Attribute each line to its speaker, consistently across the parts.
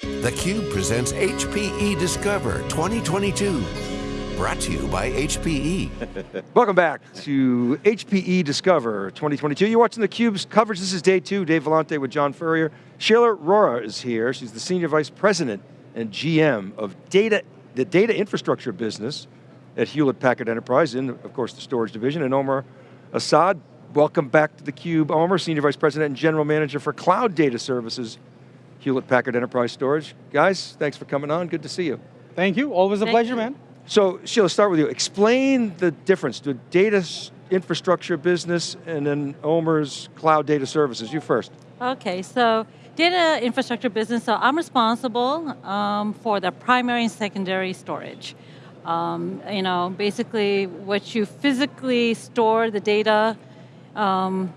Speaker 1: theCUBE presents HPE Discover 2022. Brought to you by HPE.
Speaker 2: Welcome back to HPE Discover 2022. You're watching theCUBE's coverage. This is day two. Dave Vellante with John Furrier. Sheila Rohra is here. She's the Senior Vice President and GM of data, the data infrastructure business at Hewlett Packard Enterprise, in of course the storage division, and Omar Assad, welcome back to theCUBE. Omar, Senior Vice President and General Manager for Cloud Data Services Hewlett Packard Enterprise Storage. Guys, thanks for coming on, good to see you.
Speaker 3: Thank you, always a
Speaker 4: Thank
Speaker 3: pleasure,
Speaker 4: you.
Speaker 3: man.
Speaker 2: So Sheila, start with you. Explain the difference, to data infrastructure business and then Omar's cloud data services. You first.
Speaker 4: Okay, so data infrastructure business, so I'm responsible um, for the primary and secondary storage. Um, you know, basically what you physically store the data um,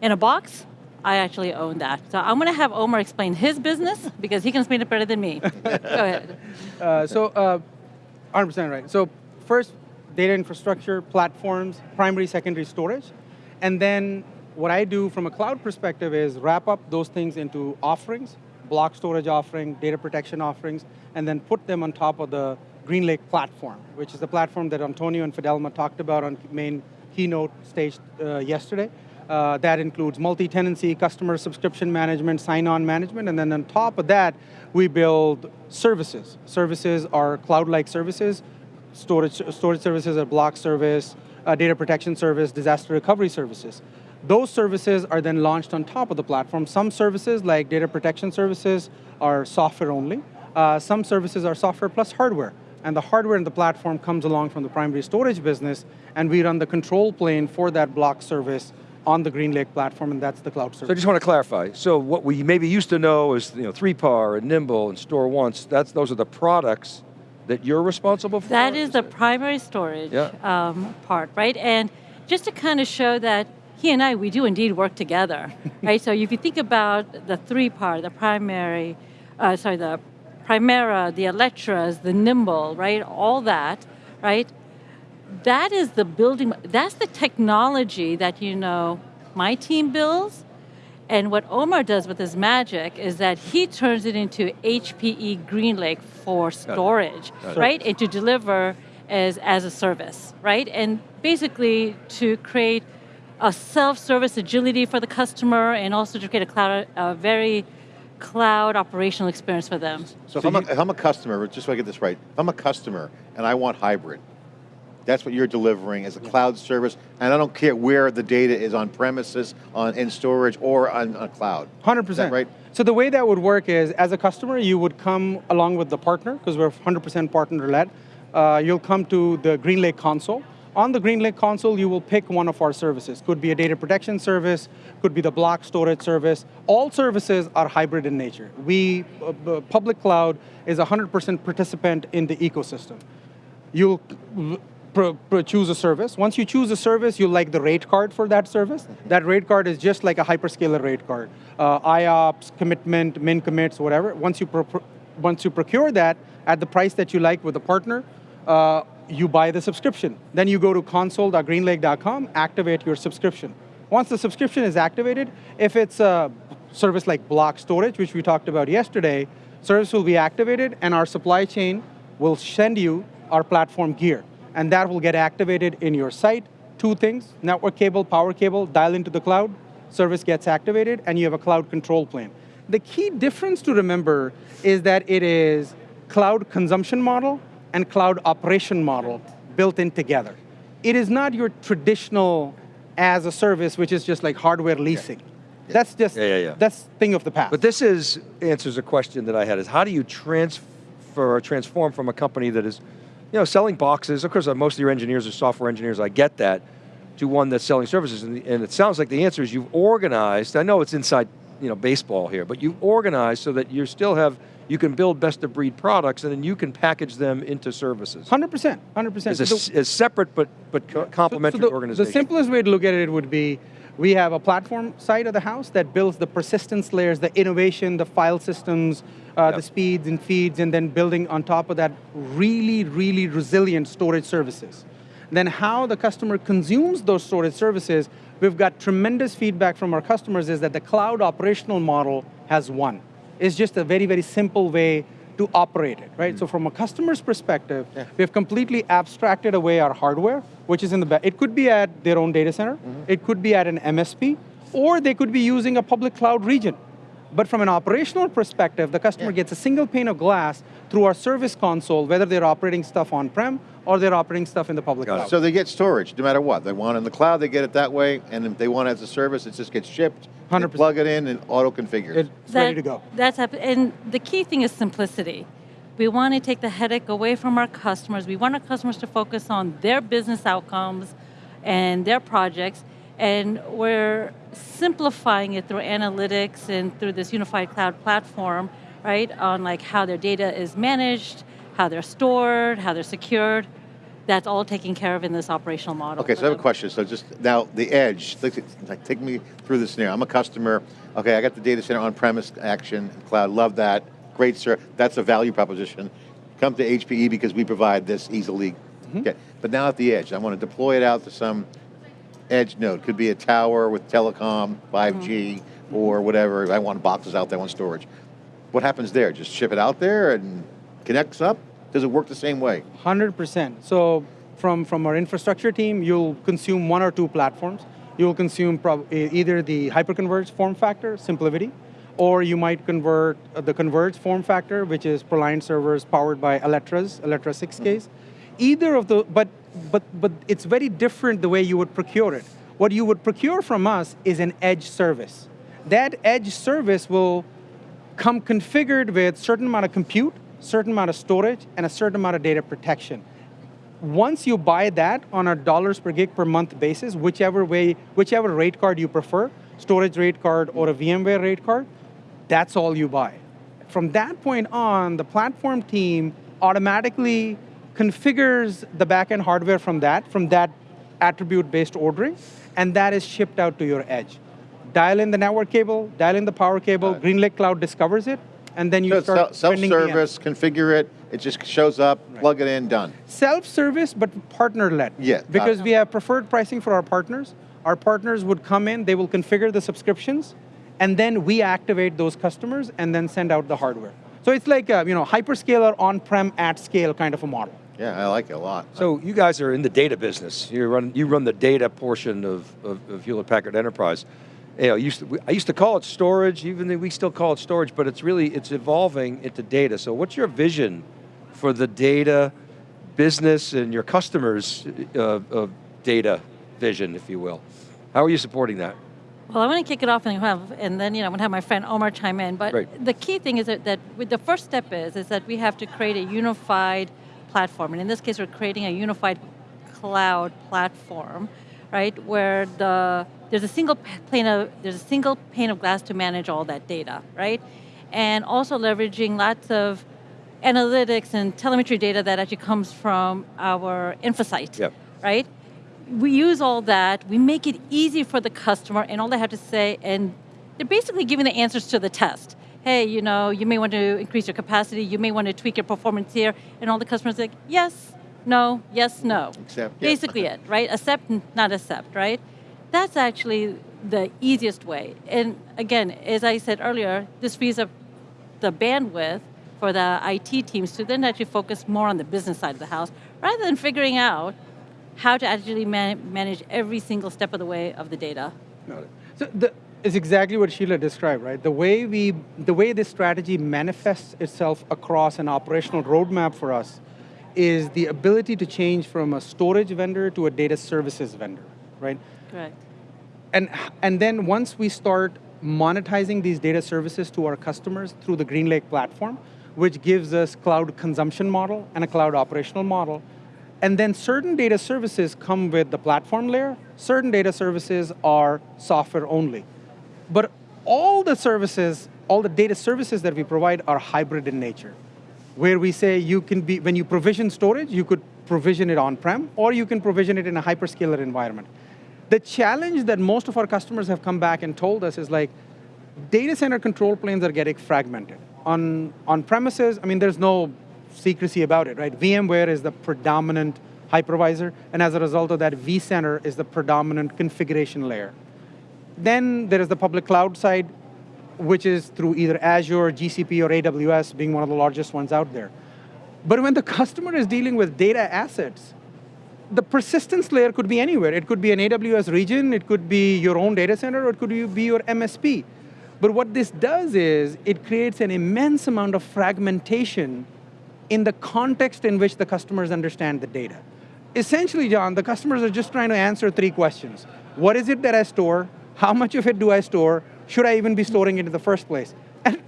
Speaker 4: in a box, I actually own that. So I'm going to have Omar explain his business because he can explain it better than me. Go ahead.
Speaker 3: Uh, so, uh, 100% right. So first, data infrastructure, platforms, primary, secondary storage. And then what I do from a cloud perspective is wrap up those things into offerings, block storage offering, data protection offerings, and then put them on top of the GreenLake platform, which is the platform that Antonio and Fidelma talked about on main keynote stage uh, yesterday. Uh, that includes multi-tenancy, customer subscription management, sign-on management, and then on top of that, we build services. Services are cloud-like services, storage, storage services are block service, uh, data protection service, disaster recovery services. Those services are then launched on top of the platform. Some services, like data protection services, are software only. Uh, some services are software plus hardware. And the hardware in the platform comes along from the primary storage business, and we run the control plane for that block service on the GreenLake platform, and that's the cloud
Speaker 2: So I just want to clarify. So what we maybe used to know is you know, 3PAR and Nimble and StoreOnce, that's, those are the products that you're responsible for?
Speaker 4: That is the primary storage
Speaker 2: Yeah.
Speaker 4: um, part, right? And just to kind of show that he and I, we do indeed work together, right? So if you think about the 3PAR, the primary, uh, sorry, the Primera, the Alletras, the Nimble, right? All that, right? That is the building, that's the technology that you know my team builds, and what Omar does with his magic is that he turns it into HPE GreenLake for storage,
Speaker 2: Got
Speaker 4: right? And to deliver as, as a service, right? And basically to create a self-service agility for the customer and also to create a cloud, a very cloud operational experience for them.
Speaker 5: So if I'm, a, if I'm a customer, just so I get this right, if I'm a customer and I want hybrid, that's what you're delivering as a cloud service, and I don't care where the data is on premises, on in storage, or on, on cloud.
Speaker 3: 100%.
Speaker 5: Is that right?
Speaker 3: So the way that would work is, as a customer, you would come along with the partner, because we're 100% partner-led. Uh, you'll come to the GreenLake console. On the GreenLake console, you will pick one of our services. Could be a data protection service, could be the block storage service. All services are hybrid in nature. We, uh, public cloud is 100% participant in the ecosystem. You'll pro, pro choose a service. Once you choose a service, you like the rate card for that service. That rate card is just like a hyperscaler rate card. Uh, IOPS, commitment, min commits, whatever. Once you, pro, once you procure that at the price that you like with a partner, uh, you buy the subscription. Then you go to console.greenlake.com, activate your subscription. Once the subscription is activated, if it's a service like block storage, which we talked about yesterday, service will be activated and our supply chain will send you our platform gear. And that will get activated in your site. Two things, network cable, power cable, dial into the cloud, service gets activated, and you have a cloud control plane. The key difference to remember is that it is cloud consumption model and cloud operation model built in together. It is not your traditional as a service, which is just like hardware leasing. That's just,
Speaker 2: Yeah, yeah, yeah.
Speaker 3: that's thing of the past.
Speaker 2: But this is, answers a question that I had, is how do you transfer or transform from a company that is, you know, selling boxes, of course uh, most of your engineers are software engineers, I get that, to one that's selling services, and, and it sounds like the answer is you've organized, I know it's inside, you know, baseball here, but you've organized so that you still have, you can build best of breed products and then you can package them into services.
Speaker 3: 100%, 100%.
Speaker 2: As, a,
Speaker 3: So-
Speaker 2: as separate but, but co-
Speaker 3: So-
Speaker 2: complementary
Speaker 3: so the,
Speaker 2: organizations.
Speaker 3: The simplest way to look at it would be, we have a platform side of the house that builds the persistence layers, the innovation, the file systems, uh,
Speaker 2: Yep.
Speaker 3: the speeds and feeds, and then building on top of that really, really resilient storage services. Then how the customer consumes those storage services, we've got tremendous feedback from our customers is that the cloud operational model has won. It's just a very, very simple way to operate it, right? So from a customer's perspective, we have completely abstracted away our hardware, which is in the back. It could be at their own data center, mm-hmm. it could be at an MSP, or they could be using a public cloud region. But from an operational perspective, the customer
Speaker 5: Yeah.
Speaker 3: gets a single pane of glass through our service console, whether they're operating stuff on-prem or they're operating stuff in the public
Speaker 2: Got it.
Speaker 3: cloud.
Speaker 5: So they get storage, no matter what. They want it in the cloud, they get it that way, and if they want it as a service, it just gets shipped.
Speaker 3: 100%.
Speaker 5: Plug it in and auto-configures.
Speaker 3: it's ready to go.
Speaker 4: That's hap- and the key thing is simplicity. We want to take the headache away from our customers. We want our customers to focus on their business outcomes and their projects, and we're simplifying it through analytics and through this unified cloud platform, right? On like how their data is managed, how they're stored, how they're secured. That's all taken care of in this operational model.
Speaker 5: Okay, so I have a question. So just now, the edge, take me through the scenario. I'm a customer. Okay, I got the data center on-premise action, cloud, love that. Great, sir. That's a value proposition. Come to HPE because we provide this easily. Mm-hmm. Okay, but now at the edge, I want to deploy it out to some edge node. Could be a tower with telecom, 5G, mm-hmm. or whatever. I want boxes out there, I want storage. What happens there? Just ship it out there and connects up? Does it work the same way?
Speaker 3: 100%. So from, from our infrastructure team, you'll consume one or two platforms. You'll consume either the hyperconverged form factor, SimpliVity, or you might convert uh, the converged form factor, which is ProLiant servers powered by Alletra's, Alletra 6Ks. Either of the, but, but, but it's very different the way you would procure it. What you would procure from us is an edge service. That edge service will come configured with certain amount of compute, certain amount of storage, and a certain amount of data protection. Once you buy that on a dollars per gig per month basis, whichever way, whichever rate card you prefer, storage rate card or a VMware rate card, that's all you buy. From that point on, the platform team automatically configures the backend hardware from that, from that attribute-based ordering, and that is shipped out to your edge. Dial in the network cable, dial in the power cable,
Speaker 5: it.
Speaker 3: GreenLake Cloud discovers it, and then you
Speaker 5: So
Speaker 3: start
Speaker 5: self-
Speaker 3: spending the end.
Speaker 5: self-service, configure it, it just shows up, plug it in, done.
Speaker 3: Self-service, but partner-led.
Speaker 5: Yeah,
Speaker 3: Because we have preferred pricing for our partners. Our partners would come in, they will configure the subscriptions, and then we activate those customers and then send out the hardware. So it's like a, you know, hyperscaler on-prem at scale kind of a model.
Speaker 5: Yeah, I like it a lot.
Speaker 2: So you guys are in the data business. You run you run the data portion of, of, of Hewlett Packard Enterprise. You know, used to, I used to call it storage, even though we still call it storage, but it's really it's evolving into data. So what's your vision for the data business and your customers' uh, uh, data vision, if you will? How are you supporting that?
Speaker 4: Well, I want to kick it off and have, and then you know, I'm going to have my friend Omar chime in. But
Speaker 2: Right.
Speaker 4: the key thing is that, that with the first step is is that we have to create a unified platform, and in this case, we're creating a unified cloud platform, right? Where the there's a single pane of there's a single pane of glass to manage all that data, right? And also leveraging lots of analytics and telemetry data that actually comes from our InfoSight,
Speaker 2: Yep.
Speaker 4: right? We use all that, we make it easy for the customer, and all they have to say, and they're basically giving the answers to the test. Hey, you know, you may want to increase your capacity, you may want to tweak your performance here, and all the customers are like, yes, no, yes, no.
Speaker 5: Accept.
Speaker 4: Basically it, right? Accept, not accept, right? That's actually the easiest way. And again, as I said earlier, this frees up the bandwidth for the IT teams to then actually focus more on the business side of the house, rather than figuring out how to actually man- manage every single step of the way of the data.
Speaker 3: Got it. So the, is exactly what Sheila described, right? The way we, the way this strategy manifests itself across an operational roadmap for us is the ability to change from a storage vendor to a data services vendor, right?
Speaker 4: Correct.
Speaker 3: And, and then once we start monetizing these data services to our customers through the GreenLake platform, which gives us cloud consumption model and a cloud operational model, and then certain data services come with the platform layer, certain data services are software only. But all the services, all the data services that we provide are hybrid in nature, where we say you can be, when you provision storage, you could provision it on-prem, or you can provision it in a hyperscaler environment. The challenge that most of our customers have come back and told us is like, data center control planes are getting fragmented. On, on premises, I mean, there's no secrecy about it, right? VMware is the predominant hypervisor, and as a result of that, vCenter is the predominant configuration layer. Then there is the public cloud side. which is through either Azure, GCP, or AWS, being one of the largest ones out there. But when the customer is dealing with data assets, the persistence layer could be anywhere. It could be an AWS region, it could be your own data center, or it could be your MSP. But what this does is, it creates an immense amount of fragmentation in the context in which the customers understand the data. Essentially, John, the customers are just trying to answer three questions. What is it that I store? How much of it do I store? Should I even be storing it in the first place? And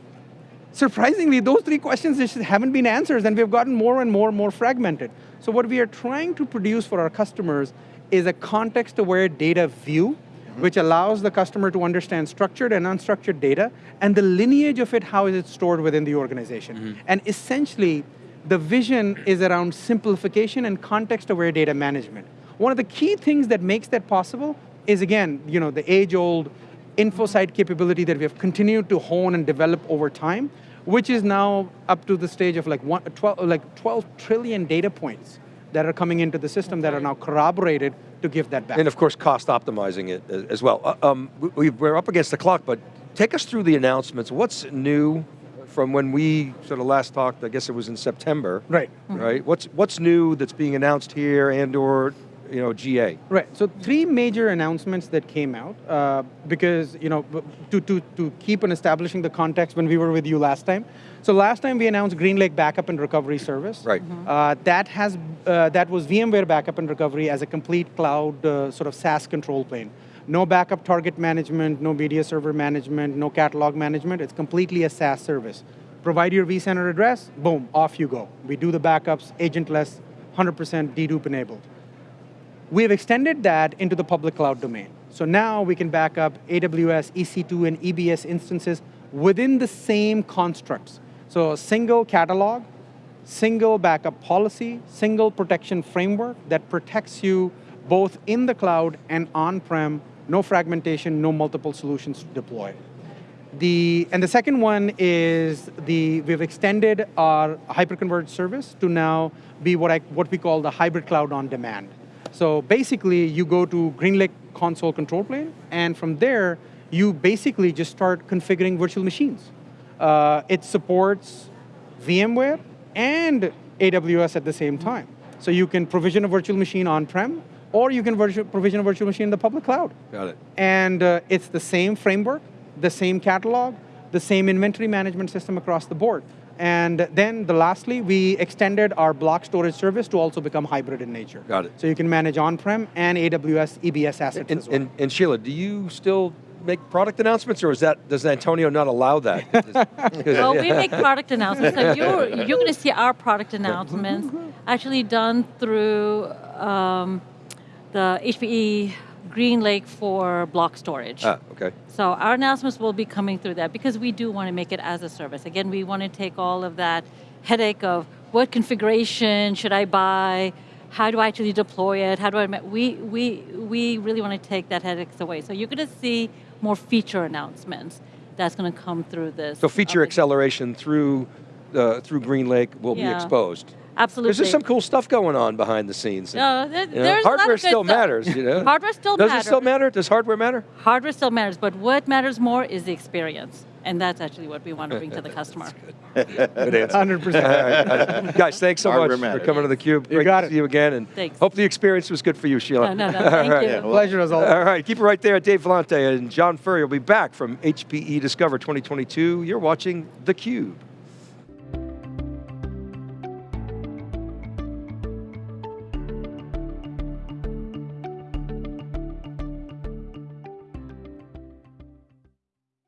Speaker 3: surprisingly, those three questions just haven't been answered and we've gotten more and more and more fragmented. So what we are trying to produce for our customers is a context-aware data view, mm-hmm. which allows the customer to understand structured and unstructured data, and the lineage of it, how is it stored within the organization. Mm-hmm. And essentially, the vision is around simplification and context-aware data management. One of the key things that makes that possible is, again, you know, the age-old InfoSight capability that we have continued to hone and develop over time, which is now up to the stage of like, one, 12, like 12 trillion data points that are coming into the system that are now corroborated to give that back.
Speaker 2: And of course, cost optimizing it as well. Uh, um, we're up against the clock, but take us through the announcements. What's new from when we sort of last talked, I guess it was in September.
Speaker 3: Right.
Speaker 2: Right, what's, what's new that's being announced here and or, you know, GA?
Speaker 3: Right, so three major announcements that came out, uh, because, you know, to, to, to keep on establishing the context when we were with you last time. So last time we announced GreenLake Backup and Recovery Service.
Speaker 2: Right.
Speaker 3: Uh, that, has, uh, that was VMware Backup and Recovery as a complete cloud uh, sort of SaaS control plane. No backup target management, no media server management, no catalog management, it's completely a SaaS service. Provide your vCenter address, boom, off you go. We do the backups, agentless, 100% dedupe enabled. We have extended that into the public cloud domain. So now we can back up AWS, EC2, and EBS instances within the same constructs. So a single catalog, single backup policy, single protection framework that protects you both in the cloud and on-prem, no fragmentation, no multiple solutions to deploy. The, and the second one is the, we've extended our hyperconverged service to now be what, I, what we call the hybrid cloud on demand. So basically, you go to GreenLake console control plane, and from there, you basically just start configuring virtual machines. Uh, it supports VMware and AWS at the same time. So you can provision a virtual machine on-prem, or you can virtu- provision a virtual machine in the public cloud.
Speaker 2: Got it.
Speaker 3: And uh, it's the same framework, the same catalog, the same inventory management system across the board. And then the lastly, we extended our block storage service to also become hybrid in nature.
Speaker 2: Got it.
Speaker 3: So you can manage on-prem and AWS EBS assets
Speaker 2: And,
Speaker 3: as well.
Speaker 2: and, and Sheila, do you still make product announcements or is that, does Antonio not allow that?
Speaker 4: Well, we make product announcements, and you're, you're going to see our product announcements actually done through um, the HPE GreenLake for block storage.
Speaker 2: Ah, okay.
Speaker 4: So our announcements will be coming through that because we do want to make it as a service. Again, we want to take all of that headache of what configuration should I buy, how do I actually deploy it, how do I, we, we, we really want to take that headaches away. So you're going to see more feature announcements that's going to come through this.
Speaker 2: So feature
Speaker 4: uh,
Speaker 2: acceleration through, uh, through GreenLake will be exposed.
Speaker 4: Absolutely.
Speaker 2: There's just some cool stuff going on behind the scenes.
Speaker 4: No, there-
Speaker 2: You know,
Speaker 4: there's a lot
Speaker 2: hardware
Speaker 4: of good
Speaker 2: still
Speaker 4: stuff.
Speaker 2: matters, you know?
Speaker 4: Hardware still
Speaker 2: Does
Speaker 4: matters.
Speaker 2: it still matter? Does hardware matter?
Speaker 4: Hardware still matters, but what matters more is the experience. And that's actually what we want to bring to the customer.
Speaker 2: Good answer.
Speaker 3: 100%.
Speaker 2: All right. Guys, thanks so
Speaker 5: Hardware
Speaker 2: much
Speaker 5: matters.
Speaker 2: for coming to theCUBE.
Speaker 3: You
Speaker 2: Great
Speaker 3: got
Speaker 2: to
Speaker 3: it.
Speaker 2: see you again, and
Speaker 4: Thanks.
Speaker 2: hope the experience was good for you, Sheila.
Speaker 4: No, no, no, thank
Speaker 2: All right.
Speaker 4: you.
Speaker 3: Pleasure as always.
Speaker 2: All right, keep it right there. Dave Vellante and John Furrier will be back from HPE Discover 2022. You're watching theCUBE.